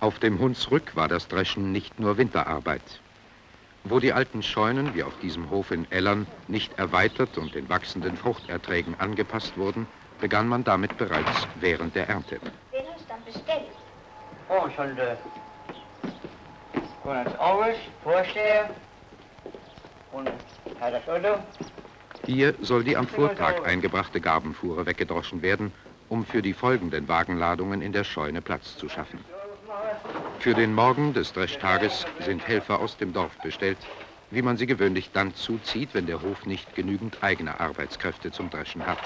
Auf dem Hunsrück war das Dreschen nicht nur Winterarbeit. Wo die alten Scheunen, wie auf diesem Hof in Ellern, nicht erweitert und den wachsenden Fruchterträgen angepasst wurden, begann man damit bereits während der Ernte. Den hast du dann bestellt? Oh, schon der. Ins Aus, Vorsteher. Und hat das Auto. Hier soll die am Vortag eingebrachte Garbenfuhre weggedroschen werden, um für die folgenden Wagenladungen in der Scheune Platz zu schaffen. Für den Morgen des Dreschtages sind Helfer aus dem Dorf bestellt, wie man sie gewöhnlich dann zuzieht, wenn der Hof nicht genügend eigene Arbeitskräfte zum Dreschen hat.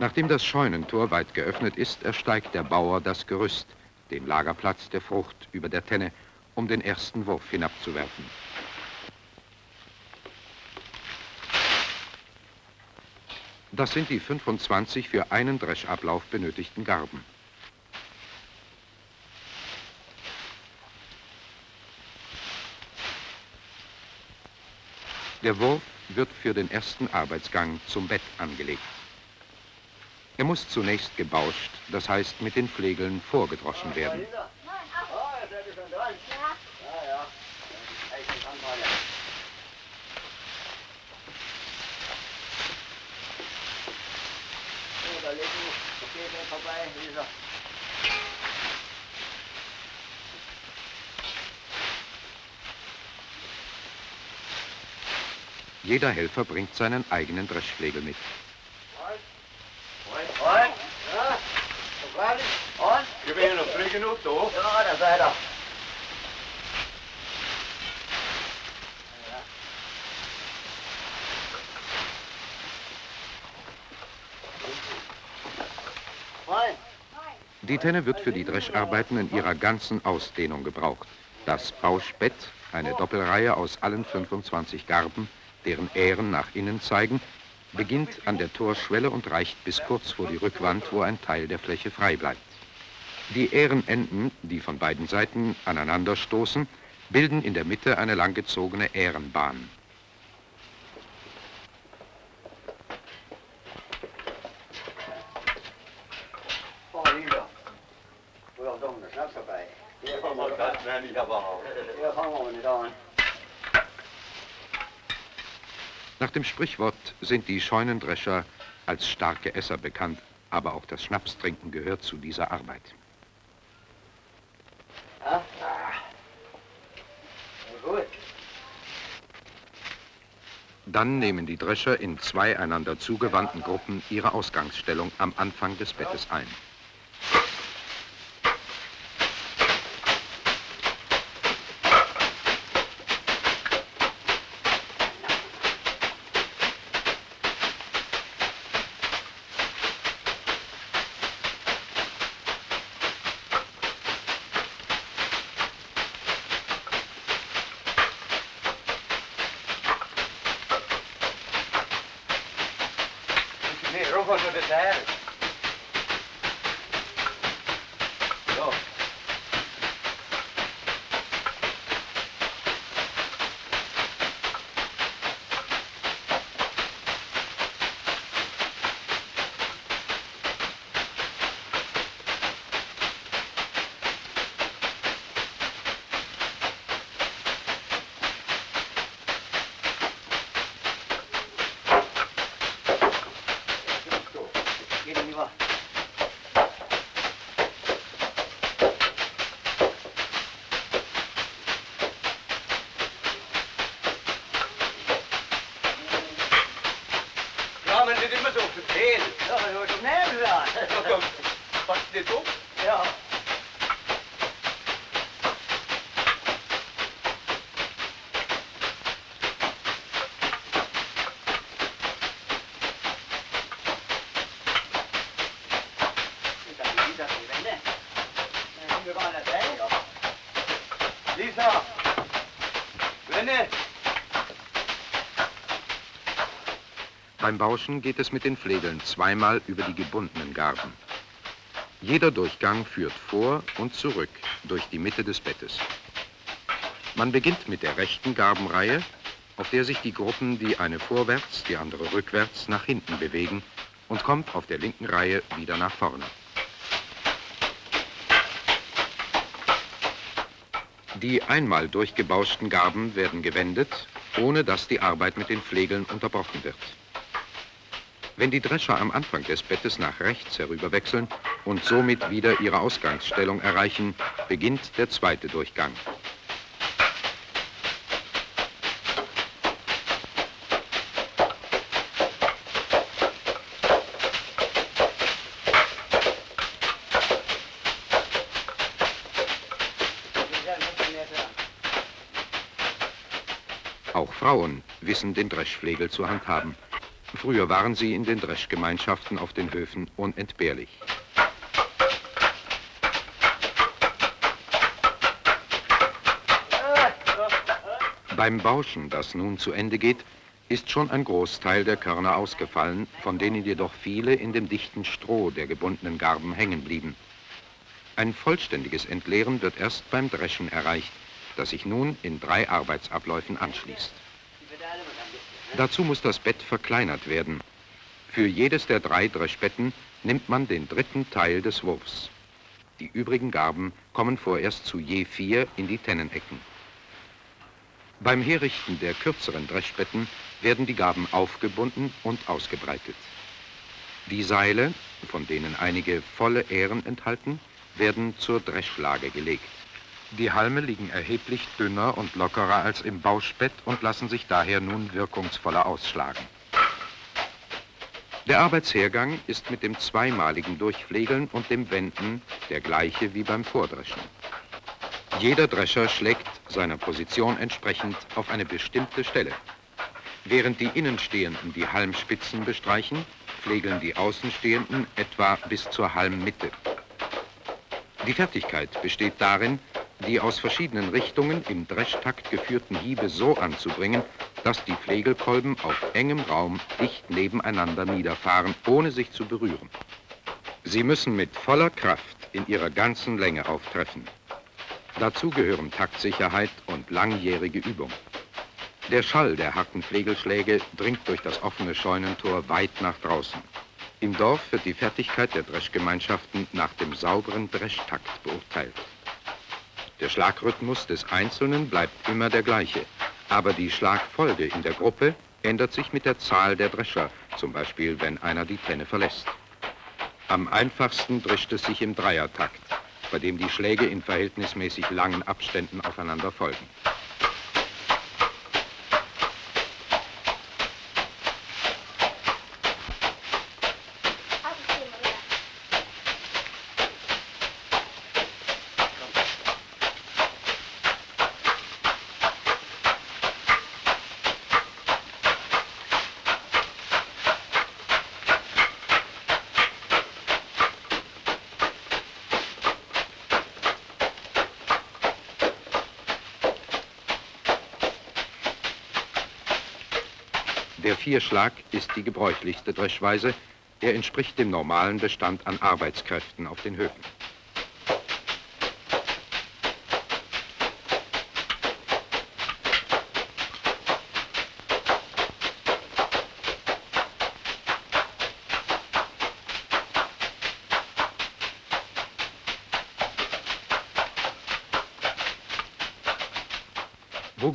Nachdem das Scheunentor weit geöffnet ist, ersteigt der Bauer das Gerüst, den Lagerplatz der Frucht über der Tenne, um den ersten Wurf hinabzuwerfen. Das sind die 25 für einen Dreschablauf benötigten Garben. Der Wurf wird für den ersten Arbeitsgang zum Bett angelegt. Er muss zunächst gebauscht, das heißt mit den Flegeln vorgedroschen werden. Jeder Helfer bringt seinen eigenen Dreschflegel mit. Und? Ja, so fertig. Und? Ich bin ja noch früh genug da. Ja, da seid ihr. Moin. Die Tenne wird für die Drescharbeiten in ihrer ganzen Ausdehnung gebraucht. Das Bauschbett, eine Doppelreihe aus allen 25 Garben, deren Ähren nach innen zeigen, beginnt an der Torschwelle und reicht bis kurz vor die Rückwand, wo ein Teil der Fläche frei bleibt. Die Ährenenden, die von beiden Seiten aneinanderstoßen, bilden in der Mitte eine langgezogene Ährenbahn. Oh, Lisa. Du hast doch einen Schnaps dabei. Hier fangen wir, Das nenne ich aber auch. hier fangen wir nicht an. Nach dem Sprichwort sind die Scheunendrescher als starke Esser bekannt, aber auch das Schnapstrinken gehört zu dieser Arbeit. Dann nehmen die Drescher in zwei einander zugewandten Gruppen ihre Ausgangsstellung am Anfang des Bettes ein. Beim Bauschen geht es mit den Flegeln zweimal über die gebundenen Garben. Jeder Durchgang führt vor und zurück durch die Mitte des Bettes. Man beginnt mit der rechten Garbenreihe, auf der sich die Gruppen die eine vorwärts, die andere rückwärts nach hinten bewegen und kommt auf der linken Reihe wieder nach vorne. Die einmal durchgebauschten Garben werden gewendet, ohne dass die Arbeit mit den Flegeln unterbrochen wird. Wenn die Drescher am Anfang des Bettes nach rechts herüberwechseln und somit wieder ihre Ausgangsstellung erreichen, beginnt der zweite Durchgang. Auch Frauen wissen den Dreschflegel zu handhaben. Früher waren sie in den Dreschgemeinschaften auf den Höfen unentbehrlich. Beim Bauschen, das nun zu Ende geht, ist schon ein Großteil der Körner ausgefallen, von denen jedoch viele in dem dichten Stroh der gebundenen Garben hängen blieben. Ein vollständiges Entleeren wird erst beim Dreschen erreicht, das sich nun in drei Arbeitsabläufen anschließt. Dazu muss das Bett verkleinert werden. Für jedes der drei Dreschbetten nimmt man den dritten Teil des Wurfs. Die übrigen Garben kommen vorerst zu je vier in die Tennenecken. Beim Herrichten der kürzeren Dreschbetten werden die Garben aufgebunden und ausgebreitet. Die Seile, von denen einige volle Ähren enthalten, werden zur Dreschlage gelegt. Die Halme liegen erheblich dünner und lockerer als im Bauschbett und lassen sich daher nun wirkungsvoller ausschlagen. Der Arbeitshergang ist mit dem zweimaligen Durchflegeln und dem Wenden der gleiche wie beim Vordreschen. Jeder Drescher schlägt seiner Position entsprechend auf eine bestimmte Stelle. Während die Innenstehenden die Halmspitzen bestreichen, pflegeln die Außenstehenden etwa bis zur Halmmitte. Die Fertigkeit besteht darin, die aus verschiedenen Richtungen im Dreschtakt geführten Hiebe so anzubringen, dass die Flegelkolben auf engem Raum dicht nebeneinander niederfahren, ohne sich zu berühren. Sie müssen mit voller Kraft in ihrer ganzen Länge auftreffen. Dazu gehören Taktsicherheit und langjährige Übung. Der Schall der harten Flegelschläge dringt durch das offene Scheunentor weit nach draußen. Im Dorf wird die Fertigkeit der Dreschgemeinschaften nach dem sauberen Dreschtakt beurteilt. Der Schlagrhythmus des Einzelnen bleibt immer der gleiche, aber die Schlagfolge in der Gruppe ändert sich mit der Zahl der Drescher, zum Beispiel wenn einer die Tenne verlässt. Am einfachsten drischt es sich im Dreiertakt, bei dem die Schläge in verhältnismäßig langen Abständen aufeinander folgen. Der Vierschlag ist die gebräuchlichste Dreschweise. Er entspricht dem normalen Bestand an Arbeitskräften auf den Höfen.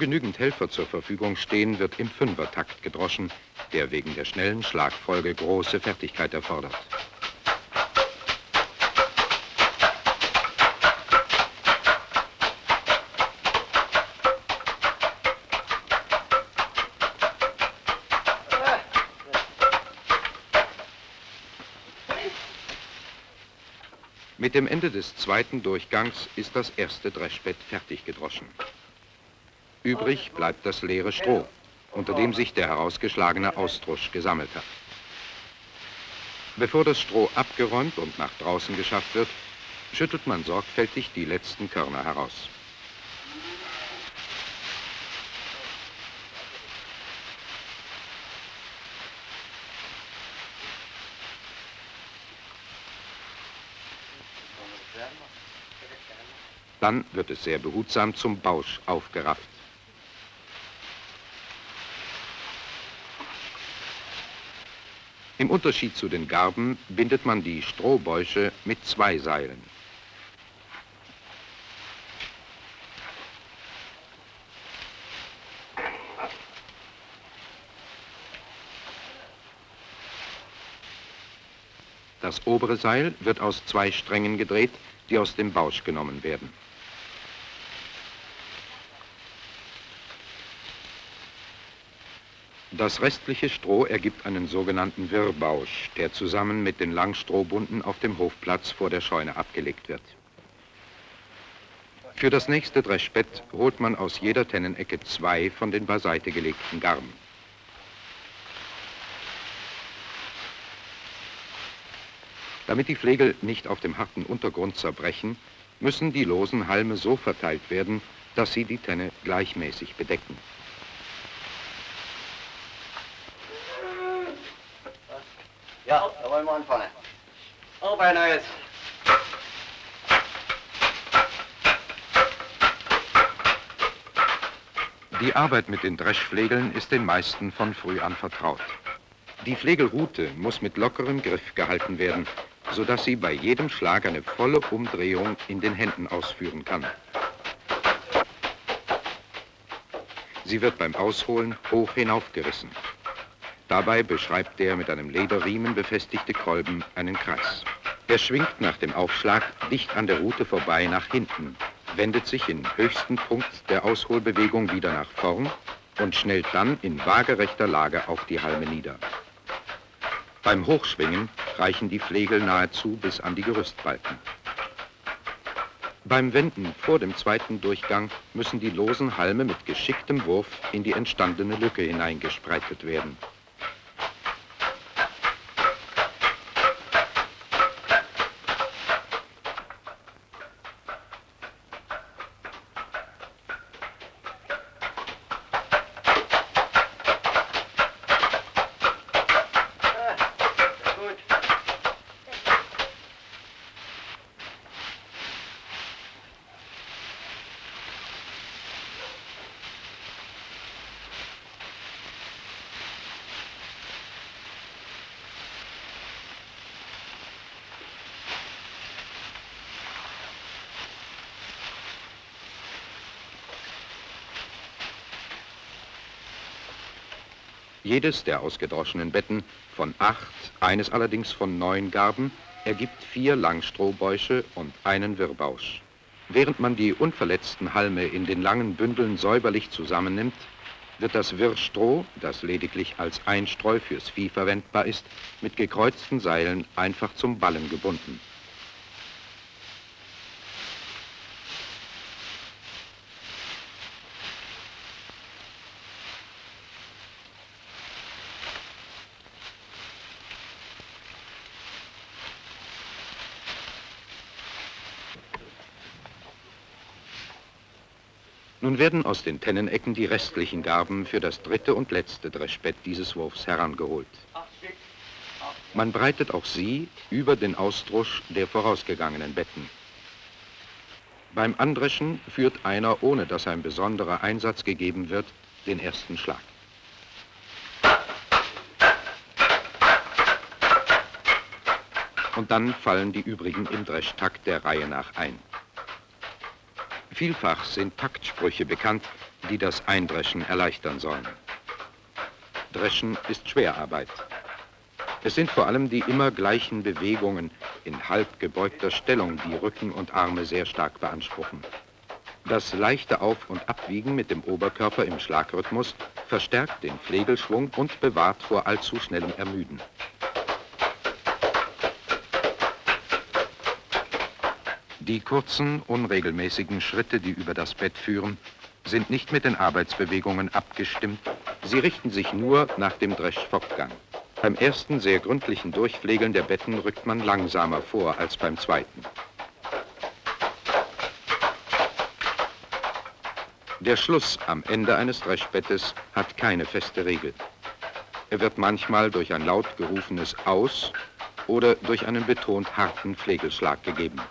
Genügend Helfer zur Verfügung stehen, wird im Fünfertakt gedroschen, der wegen der schnellen Schlagfolge große Fertigkeit erfordert. Mit dem Ende des zweiten Durchgangs ist das erste Dreschbett fertig gedroschen. Übrig bleibt das leere Stroh, unter dem sich der herausgeschlagene Austrusch gesammelt hat. Bevor das Stroh abgeräumt und nach draußen geschafft wird, schüttelt man sorgfältig die letzten Körner heraus. Dann wird es sehr behutsam zum Bausch aufgerafft. Im Unterschied zu den Garben bindet man die Strohbäusche mit zwei Seilen. Das obere Seil wird aus zwei Strängen gedreht, die aus dem Bausch genommen werden. Das restliche Stroh ergibt einen sogenannten Wirrbausch, der zusammen mit den Langstrohbunden auf dem Hofplatz vor der Scheune abgelegt wird. Für das nächste Dreschbett holt man aus jeder Tennenecke zwei von den beiseite gelegten Garben. Damit die Flegel nicht auf dem harten Untergrund zerbrechen, müssen die losen Halme so verteilt werden, dass sie die Tenne gleichmäßig bedecken. Ja, da wollen wir anfangen. Arbeiter jetzt. Die Arbeit mit den Dreschflegeln ist den meisten von früh an vertraut. Die Flegelrute muss mit lockerem Griff gehalten werden, sodass sie bei jedem Schlag eine volle Umdrehung in den Händen ausführen kann. Sie wird beim Ausholen hoch hinaufgerissen. Dabei beschreibt der mit einem Lederriemen befestigte Kolben einen Kreis. Er schwingt nach dem Aufschlag dicht an der Rute vorbei nach hinten, wendet sich im höchsten Punkt der Ausholbewegung wieder nach vorn und schnellt dann in waagerechter Lage auf die Halme nieder. Beim Hochschwingen reichen die Flegel nahezu bis an die Gerüstbalken. Beim Wenden vor dem zweiten Durchgang müssen die losen Halme mit geschicktem Wurf in die entstandene Lücke hineingespreitet werden. Jedes der ausgedroschenen Betten von acht, eines allerdings von neun Garben, ergibt vier Langstrohbäusche und einen Wirrbausch. Während man die unverletzten Halme in den langen Bündeln säuberlich zusammennimmt, wird das Wirrstroh, das lediglich als Einstreu fürs Vieh verwendbar ist, mit gekreuzten Seilen einfach zum Ballen gebunden. Nun werden aus den Tennenecken die restlichen Garben für das dritte und letzte Dreschbett dieses Wurfs herangeholt. Man breitet auch sie über den Ausdrusch der vorausgegangenen Betten. Beim Andreschen führt einer, ohne dass ein besonderer Einsatz gegeben wird, den ersten Schlag. Und dann fallen die übrigen im Dreschtakt der Reihe nach ein. Vielfach sind Taktsprüche bekannt, die das Eindreschen erleichtern sollen. Dreschen ist Schwerarbeit. Es sind vor allem die immer gleichen Bewegungen in halb gebeugter Stellung, die Rücken und Arme sehr stark beanspruchen. Das leichte Auf- und Abwiegen mit dem Oberkörper im Schlagrhythmus verstärkt den Flegelschwung und bewahrt vor allzu schnellem Ermüden. Die kurzen, unregelmäßigen Schritte, die über das Bett führen, sind nicht mit den Arbeitsbewegungen abgestimmt. Sie richten sich nur nach dem Dreschfortgang. Beim ersten sehr gründlichen Durchflegeln der Betten rückt man langsamer vor als beim zweiten. Der Schluss am Ende eines Dreschbettes hat keine feste Regel. Er wird manchmal durch ein laut gerufenes Aus oder durch einen betont harten Flegelschlag gegeben.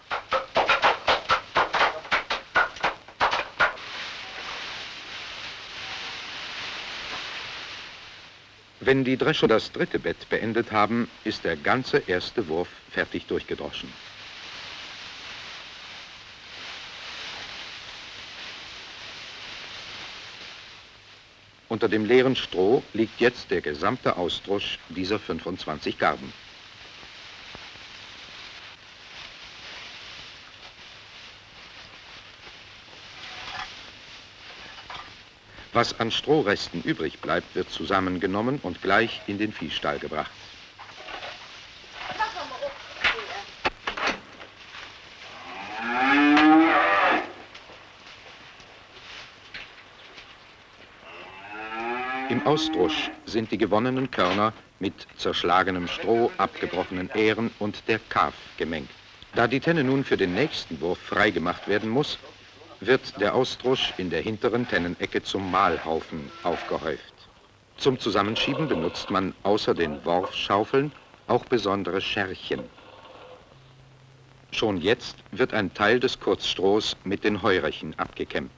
Wenn die Drescher das dritte Bett beendet haben, ist der ganze erste Wurf fertig durchgedroschen. Unter dem leeren Stroh liegt jetzt der gesamte Ausdrusch dieser 25 Garben. Was an Strohresten übrig bleibt, wird zusammengenommen und gleich in den Viehstall gebracht. Im Ausdrusch sind die gewonnenen Körner mit zerschlagenem Stroh, abgebrochenen Ähren und der Kaf gemengt. Da die Tenne nun für den nächsten Wurf freigemacht werden muss, wird der Ausdrusch in der hinteren Tennenecke zum Mahlhaufen aufgehäuft. Zum Zusammenschieben benutzt man außer den Worfschaufeln auch besondere Scherchen. Schon jetzt wird ein Teil des Kurzstrohs mit den Heurechen abgekämmt.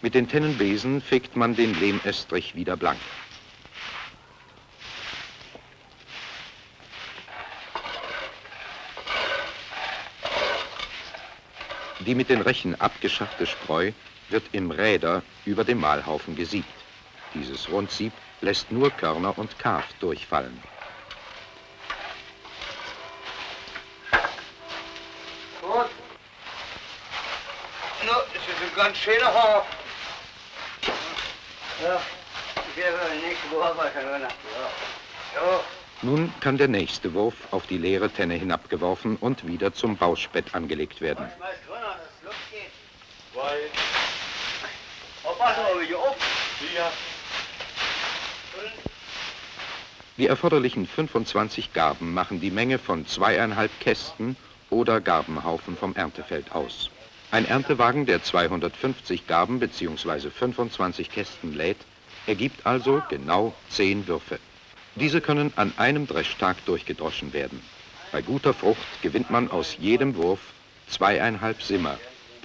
Mit den Tennenbesen fegt man den Lehmestrich wieder blank. Die mit den Rechen abgeschaffte Spreu wird im Räder über dem Mahlhaufen gesiebt. Dieses Rundsieb lässt nur Körner und Kaf durchfallen. Gut. No, das ist ein ganz schöner Haar. Ja, ich werde nächste Woche machen, oder? Ja. Ja. Nun kann der nächste Wurf auf die leere Tenne hinabgeworfen und wieder zum Bauspett angelegt werden. Schmeiß runter, dass es losgeht. Zwei, auf. vier, Die erforderlichen 25 Garben machen die Menge von zweieinhalb Kästen oder Garbenhaufen vom Erntefeld aus. Ein Erntewagen, der 250 Garben bzw. 25 Kästen lädt, ergibt also genau 10 Würfe. Diese können an einem Dreschtag durchgedroschen werden. Bei guter Frucht gewinnt man aus jedem Wurf zweieinhalb Simmer.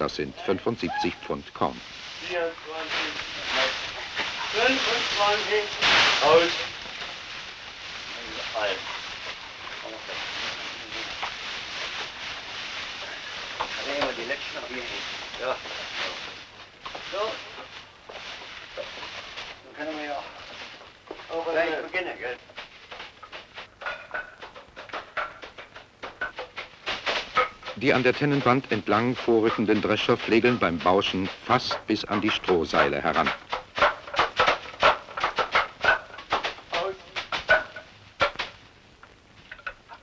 Das sind 75 Pfund Korn. 24, 25. aus. Ein. Dann nehmen wir die letzten noch hier hin. Ja. So. Dann können wir ja auch gleich beginnen, gell? Die an der Tennenwand entlang vorrückenden Drescher pflegeln beim Bauschen fast bis an die Strohseile heran.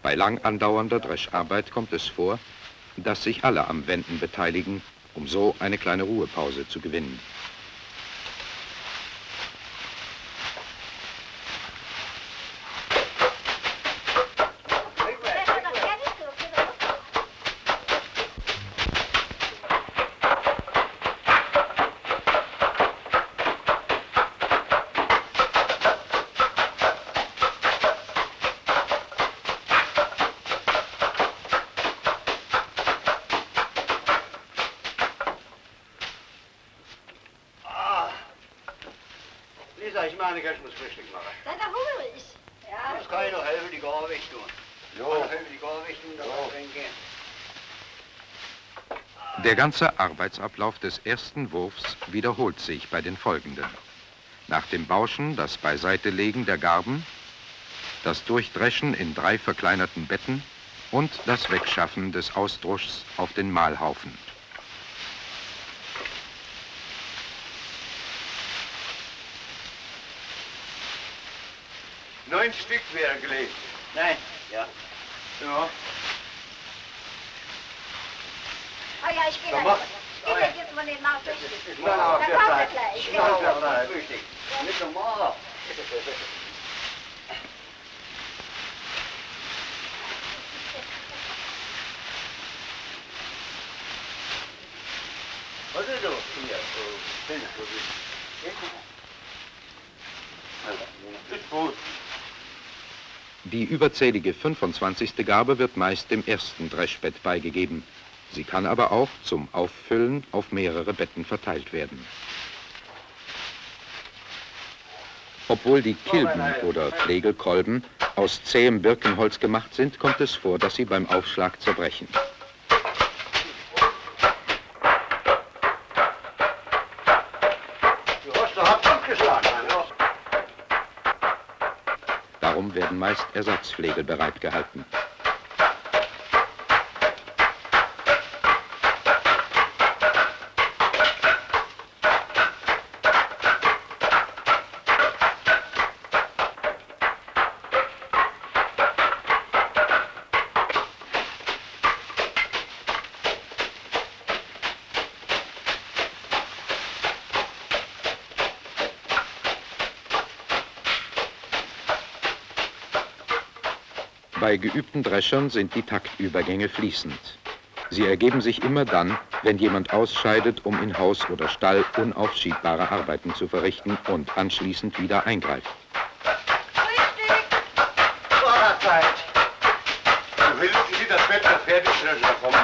Bei lang andauernder Drescharbeit kommt es vor, dass sich alle am Wenden beteiligen, um so eine kleine Ruhepause zu gewinnen. Ganze Arbeitsablauf des ersten Wurfs wiederholt sich bei den folgenden. Nach dem Bauschen das Beiseitelegen der Garben, das Durchdreschen in drei verkleinerten Betten und das Wegschaffen des Ausdruschs auf den Mahlhaufen. Neun Stück wären gelegt. Nein, ja. Ja. Ah ja, ich gehe Dann mach. Geh mir jetzt mal den Markt durch. Na, na, Dann kommt er gleich. Zeit. Frühstück. Nicht normal. Was ist das hier? So, so wie- Ist gut. Die überzählige 25. Garbe wird meist dem ersten Dreschbett beigegeben. Sie kann aber auch zum Auffüllen auf mehrere Betten verteilt werden. Obwohl die Kilben oder Pflegelkolben aus zähem Birkenholz gemacht sind, kommt es vor, dass sie beim Aufschlag zerbrechen. Darum werden meist Ersatzflegel bereitgehalten. Bei geübten Dreschern sind die Taktübergänge fließend. Sie ergeben sich immer dann, wenn jemand ausscheidet, um in Haus oder Stall unaufschiebbare Arbeiten zu verrichten und anschließend wieder eingreift. Vorderzeit. Du willst Sie das Wetter fertig stellen, da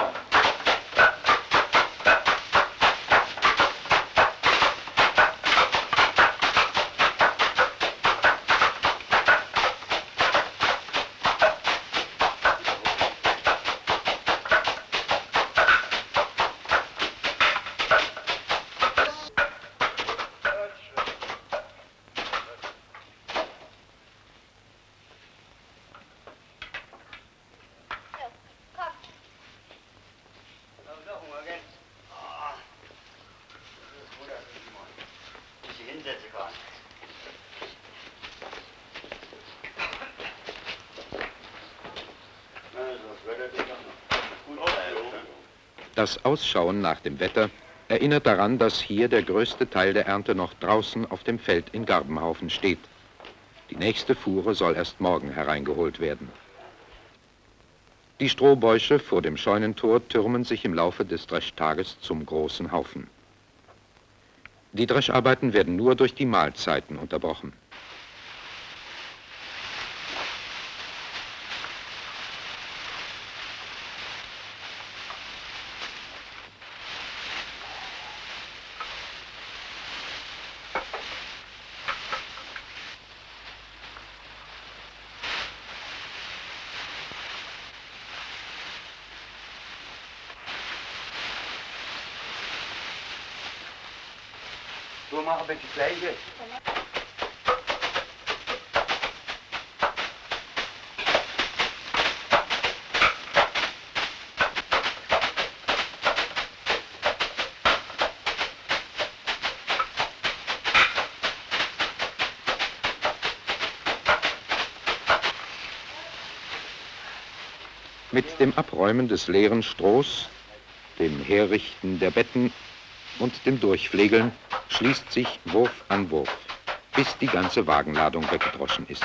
Das Ausschauen nach dem Wetter erinnert daran, dass hier der größte Teil der Ernte noch draußen auf dem Feld in Garbenhaufen steht. Die nächste Fuhre soll erst morgen hereingeholt werden. Die Strohbäusche vor dem Scheunentor türmen sich im Laufe des Dreschtages zum großen Haufen. Die Drescharbeiten werden nur durch die Mahlzeiten unterbrochen. So machen wir die gleiche. Mit dem Abräumen des leeren Strohs, dem Herrichten der Betten und dem Durchpflegeln schließt sich Wurf an Wurf, bis die ganze Wagenladung weggedroschen ist.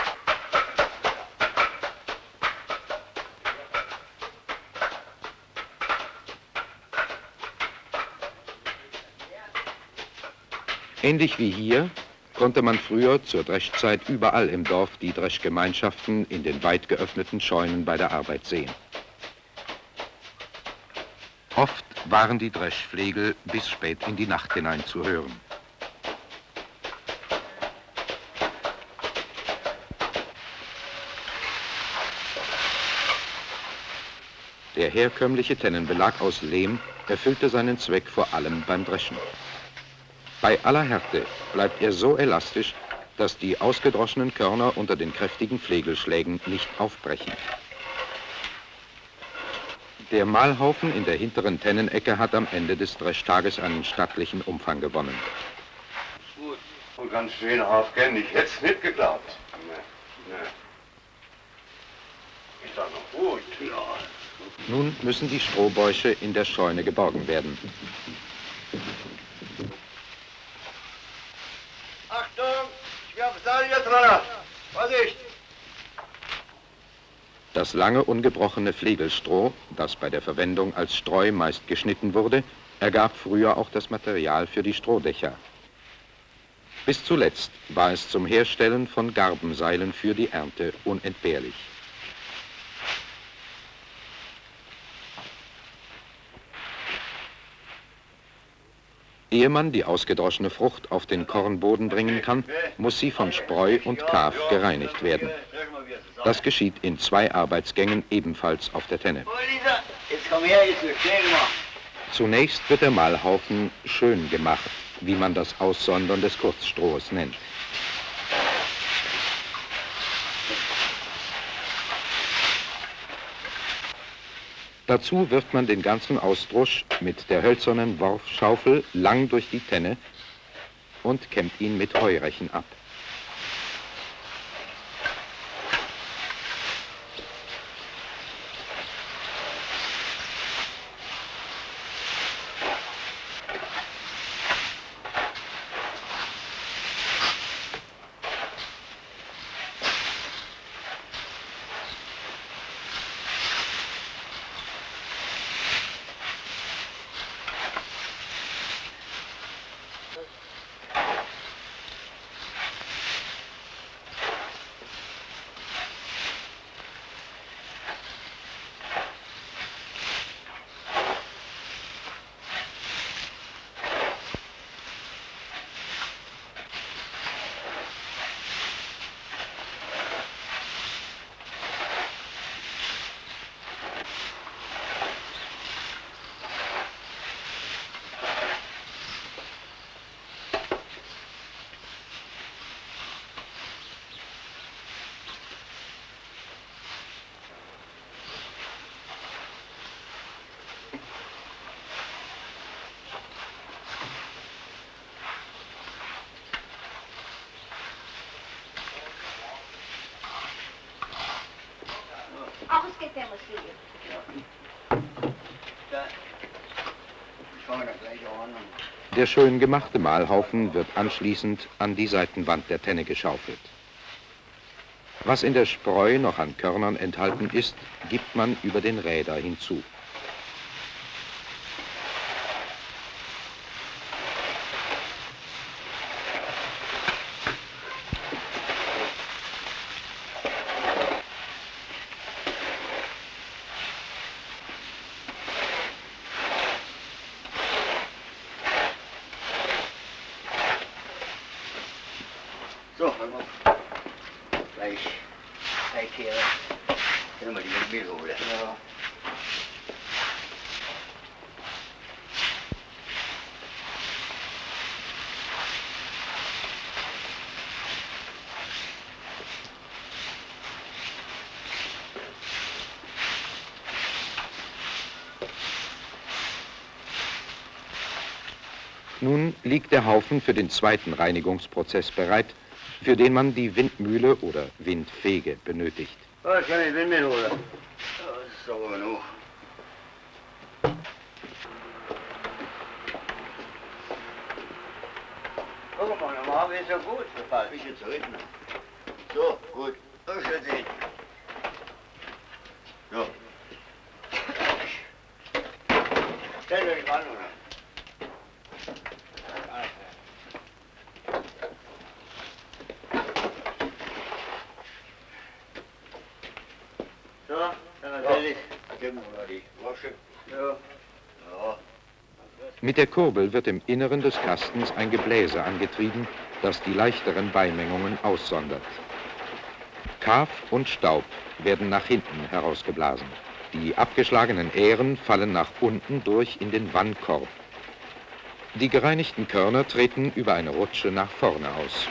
Ähnlich wie hier konnte man früher zur Dreschzeit überall im Dorf die Dreschgemeinschaften in den weit geöffneten Scheunen bei der Arbeit sehen. Oft waren die Dreschflegel bis spät in die Nacht hinein zu hören. Der herkömmliche Tennenbelag aus Lehm erfüllte seinen Zweck vor allem beim Dreschen. Bei aller Härte bleibt er so elastisch, dass die ausgedroschenen Körner unter den kräftigen Flegelschlägen nicht aufbrechen. Der Mahlhaufen in der hinteren Tennenecke hat am Ende des Dreschtages einen stattlichen Umfang gewonnen. Gut. Und ganz schön aufgehen, ich hätte es nicht geglaubt. Nee, nee. Ist doch noch gut. Ja. Nun müssen die Strohbäusche in der Scheune geborgen werden. Achtung, ich der Seite jetzt. Vorsicht. Das lange ungebrochene Flegelstroh, das bei der Verwendung als Streu meist geschnitten wurde, ergab früher auch das Material für die Strohdächer. Bis zuletzt war es zum Herstellen von Garbenseilen für die Ernte unentbehrlich. Ehe man die ausgedroschene Frucht auf den Kornboden bringen kann, muss sie von Spreu und Kaf gereinigt werden. Das geschieht in zwei Arbeitsgängen ebenfalls auf der Tenne. Zunächst wird der Mahlhaufen schön gemacht, wie man das Aussondern des Kurzstrohs nennt. Dazu wirft man den ganzen Ausdrusch mit der hölzernen Worfschaufel lang durch die Tenne und kämmt ihn mit Heurechen ab. Wir da gleich an. Der schön gemachte Mahlhaufen wird anschließend an die Seitenwand der Tenne geschaufelt. Was in der Spreu noch an Körnern enthalten ist, gibt man über den Räder hinzu. Nun liegt der Haufen für den zweiten Reinigungsprozess bereit, für den man die Windmühle oder Windfege benötigt. Oh, ich kann die Windmühle das ist aber genug. Guck mal, normal ist ja gut. Ein bisschen zurück. ne? So, gut. So, schön sehen. So. Stell euch mal an, oder? So, dann natürlich. Geben wir mal die Wasche. Ja. Ja. Mit der Kurbel wird im Inneren des Kastens ein Gebläse angetrieben, das die leichteren Beimengungen aussondert. Kaf und Staub werden nach hinten herausgeblasen. Die abgeschlagenen Ähren fallen nach unten durch in den Wannkorb. Die gereinigten Körner treten über eine Rutsche nach vorne aus.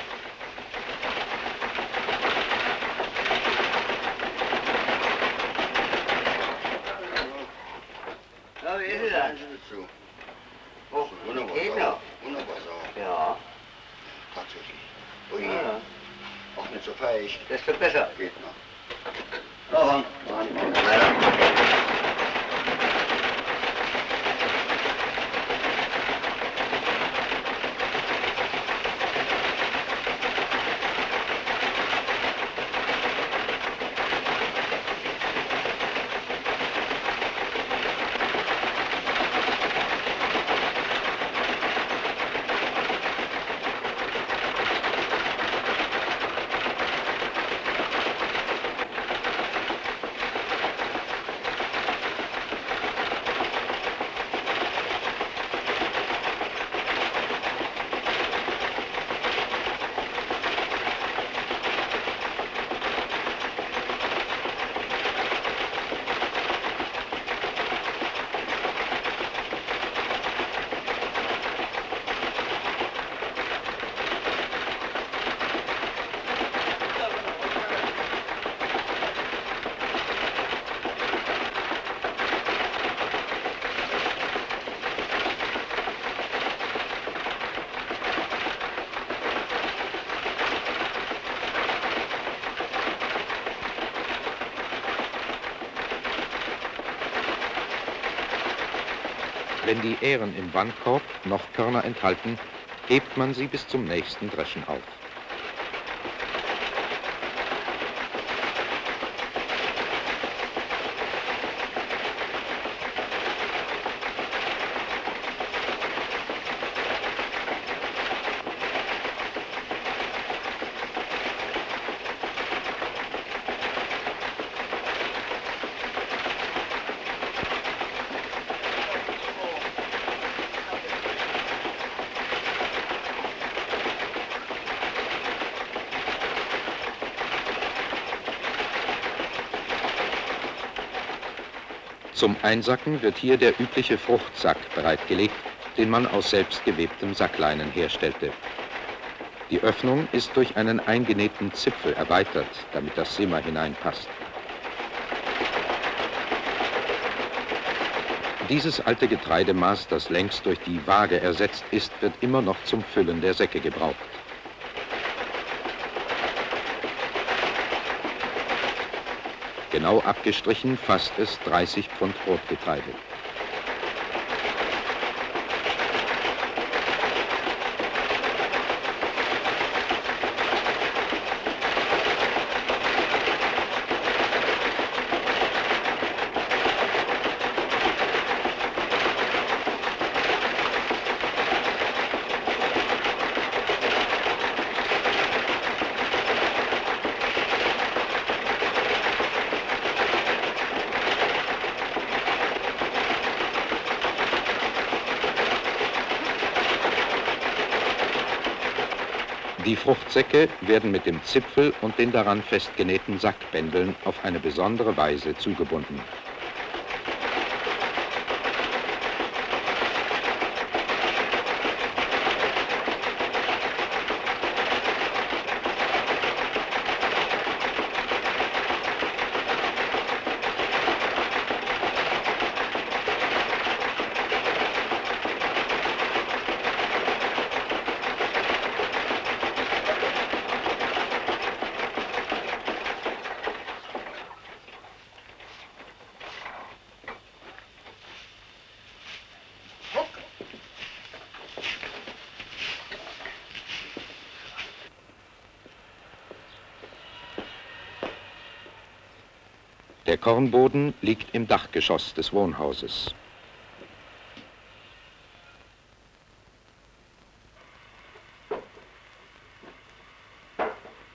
Wenn die Ähren im Wandkorb noch Körner enthalten, hebt man sie bis zum nächsten Dreschen auf. Zum Einsacken wird hier der übliche Fruchtsack bereitgelegt, den man aus selbstgewebtem Sackleinen herstellte. Die Öffnung ist durch einen eingenähten Zipfel erweitert, damit das Simmer hineinpasst. dieses alte Getreidemaß, das längst durch die Waage ersetzt ist, wird immer noch zum Füllen der Säcke gebraucht. Genau abgestrichen fasst es 30 Pfund Brotgetreide. Die Fruchtsäcke werden mit dem Zipfel und den daran festgenähten Sackbändeln auf eine besondere Weise zugebunden. Der Kornboden liegt im Dachgeschoss des Wohnhauses.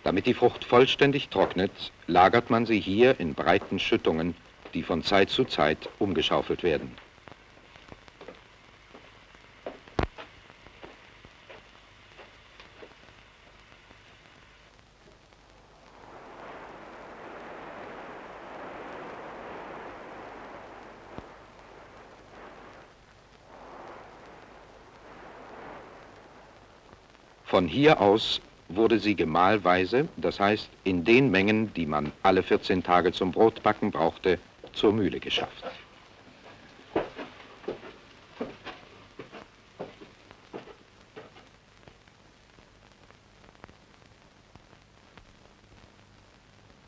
Damit die Frucht vollständig trocknet, lagert man sie hier in breiten Schüttungen, die von Zeit zu Zeit umgeschaufelt werden. Von hier aus wurde sie gemahlweise, das heißt in den Mengen, die man alle 14 Tage zum Brotbacken brauchte, zur Mühle geschafft.